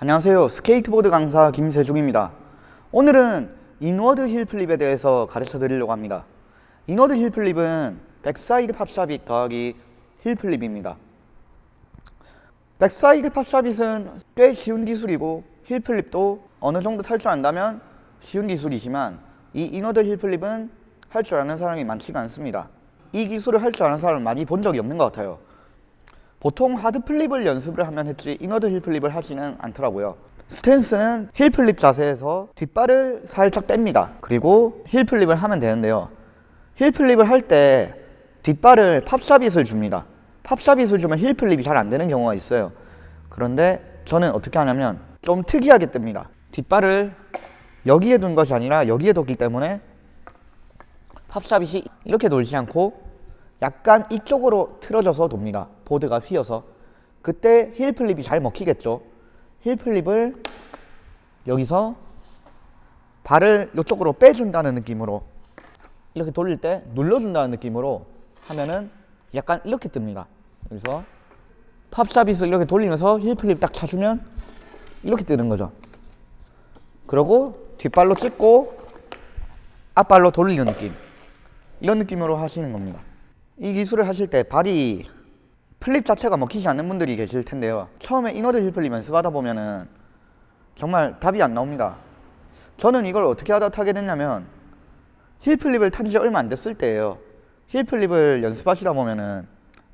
안녕하세요. 스케이트보드 강사 김세중입니다. 오늘은 inward heelflip에 대해서 가르쳐 드리려고 합니다. inward heelflip은 backside pop shove-it 더하기 heelflip입니다. backside pop shove-it은 꽤 쉬운 기술이고 heelflip도 어느 정도 탈 줄 안다면 쉬운 기술이지만 이 inward heelflip은 할 줄 아는 사람이 많지가 않습니다. 이 기술을 할 줄 아는 사람을 많이 본 적이 없는 것 같아요 보통 hard flip을 연습을 하면 했지 inward heelflip을 하지는 않더라고요. 스탠스는 heelflip 자세에서 뒷발을 살짝 뺍니다. 그리고 heelflip을 하면 되는데요. heelflip을 할 때 뒷발을 pop shove-it을 줍니다. pop shove-it을 주면 heelflip이 잘 안 되는 경우가 있어요. 그런데 저는 어떻게 하냐면 좀 특이하게 뜹니다. 뒷발을 여기에 둔 것이 아니라 여기에 뒀기 때문에 pop shove-it이 이렇게 돌지 않고 약간 이쪽으로 틀어져서 돕니다. 보드가 휘어서. 그때 heelflip이 잘 먹히겠죠. heelflip을 여기서 발을 이쪽으로 빼준다는 느낌으로 이렇게 돌릴 때 눌러준다는 느낌으로 하면은 약간 이렇게 뜹니다. 그래서 pop shove-it을 이렇게 돌리면서 heelflip 딱 차주면 이렇게 뜨는 거죠. 그러고 뒷발로 찍고 앞발로 돌리는 느낌. 이런 느낌으로 하시는 겁니다 이 기술을 하실 때 발이 flip 자체가 먹히지 않는 분들이 계실 텐데요. 처음에 inward heelflip 연습하다 보면은 정말 답이 안 나옵니다. 저는 이걸 어떻게 하다 타게 됐냐면 heelflip을 탄지 얼마 안 됐을 때예요. heelflip을 연습하시다 보면은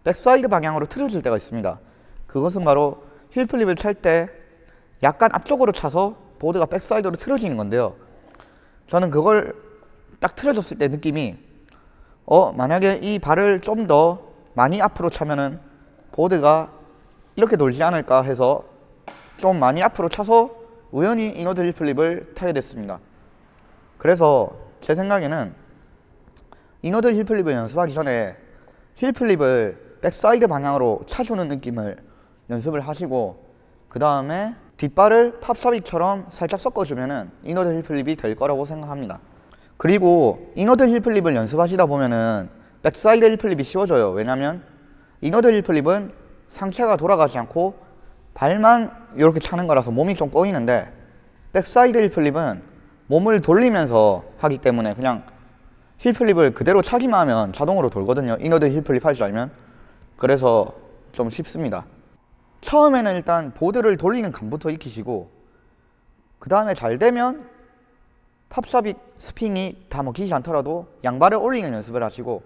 backside 방향으로 틀어질 때가 있습니다. 그것은 바로 heelflip을 찰 때 약간 앞쪽으로 차서 보드가 backside로 틀어지는 건데요. 저는 그걸 딱 틀어졌을 때 느낌이 어 만약에 이 발을 좀 더 많이 앞으로 차면은 보드가 이렇게 돌지 않을까 해서 좀 많이 앞으로 차서 우연히 heel flip을 타게 됐습니다. 그래서 제 생각에는 inward heel flip을 연습하기 전에 heel flip을 backside 방향으로 차주는 느낌을 연습을 하시고 그 다음에 뒷발을 pop shuvit처럼 살짝 섞어주면은 inward heel flip이 될 거라고 생각합니다 그리고 inward heel flip을 연습하시다 보면은 backside heel flip이 쉬워져요. 왜냐면 inward heel flip은 상체가 돌아가지 않고 발만 이렇게 차는 거라서 몸이 좀 꼬이는데 backside heel flip은 몸을 돌리면서 하기 때문에 그냥 heel flip을 그대로 차기만 하면 자동으로 돌거든요. inward heel flip 할 줄 알면. 그래서 좀 쉽습니다. 처음에는 일단 보드를 돌리는 감부터 익히시고 그 다음에 잘 되면 팝샵이 스핑이 다 먹히지 않더라도 양발을 올리는 연습을 하시고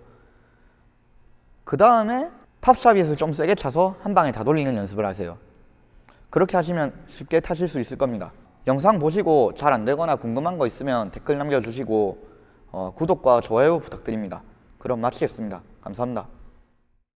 그 다음에 팝샵잇을 좀 세게 차서 한 방에 다 돌리는 연습을 하세요. 그렇게 하시면 쉽게 타실 수 있을 겁니다. 영상 보시고 잘 안되거나 궁금한 거 있으면 댓글 남겨주시고 어, 구독과 좋아요 부탁드립니다. 그럼 마치겠습니다. 감사합니다